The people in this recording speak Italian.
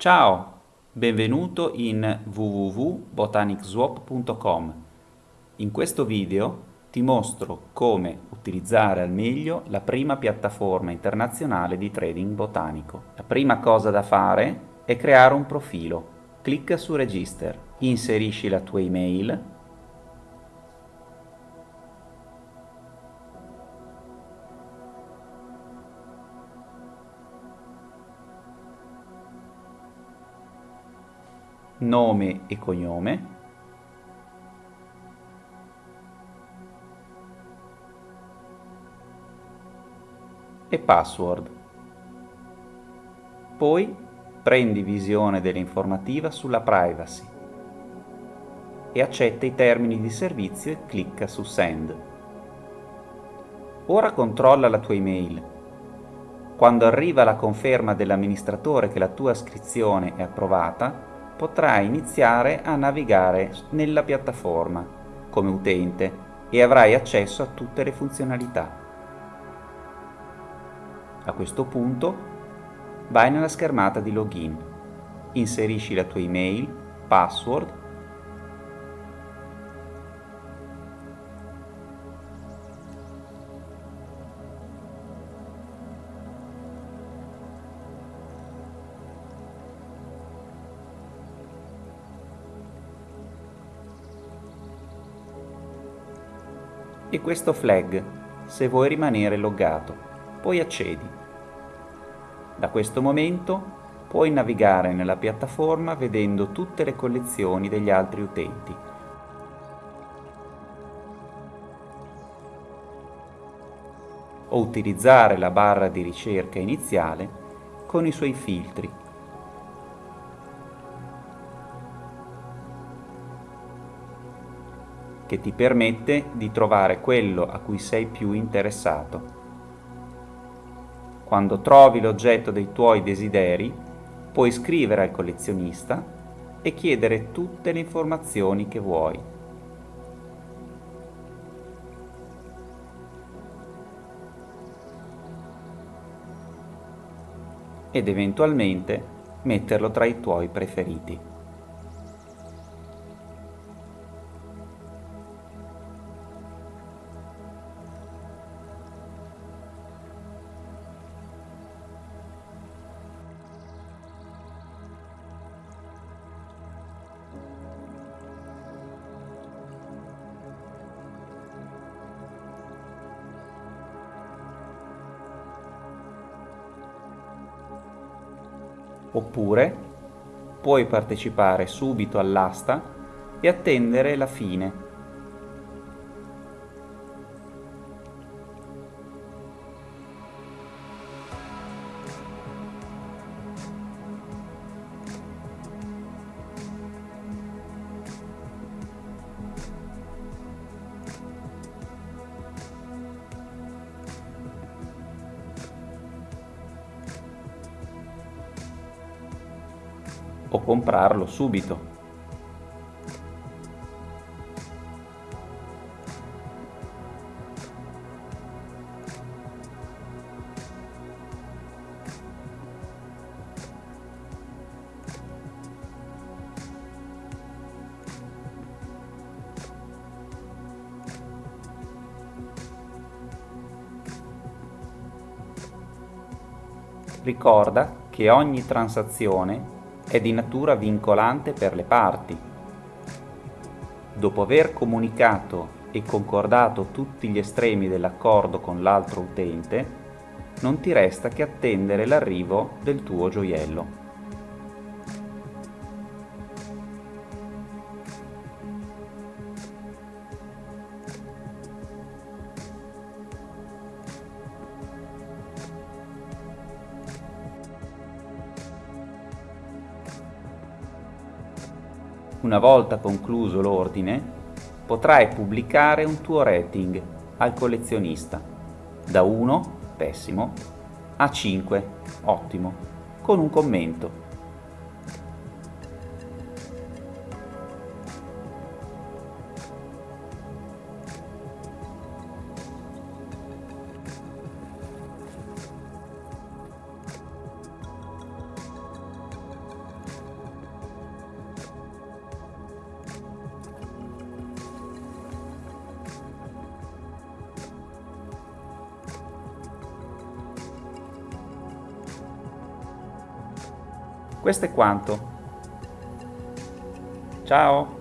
Ciao, benvenuto in www.botanicswap.com. In questo video ti mostro come utilizzare al meglio la prima piattaforma internazionale di trading botanico. La prima cosa da fare è creare un profilo. Clicca su Register, inserisci la tua email nome e cognome, e password. Poi prendi visione dell'informativa sulla privacy e accetta i termini di servizio e clicca su Send. Ora controlla la tua email. Quando arriva la conferma dell'amministratore che la tua iscrizione è approvata, potrai iniziare a navigare nella piattaforma come utente e avrai accesso a tutte le funzionalità. A questo punto vai nella schermata di login, inserisci la tua email, password e questo flag se vuoi rimanere loggato. Poi accedi. Da questo momento puoi navigare nella piattaforma vedendo tutte le collezioni degli altri utenti. O utilizzare la barra di ricerca iniziale con i suoi filtri che ti permette di trovare quello a cui sei più interessato. Quando trovi l'oggetto dei tuoi desideri, puoi scrivere al collezionista e chiedere tutte le informazioni che vuoi. ed eventualmente metterlo tra i tuoi preferiti. Oppure puoi partecipare subito all'asta e attendere la fine o comprarlo subito. Ricorda che ogni transazione è di natura vincolante per le parti. Dopo aver comunicato e concordato tutti gli estremi dell'accordo con l'altro utente, non ti resta che attendere l'arrivo del tuo gioiello. Una volta concluso l'ordine, potrai pubblicare un tuo rating al collezionista, da 1, pessimo, a 5, ottimo, con un commento. Questo è quanto. Ciao!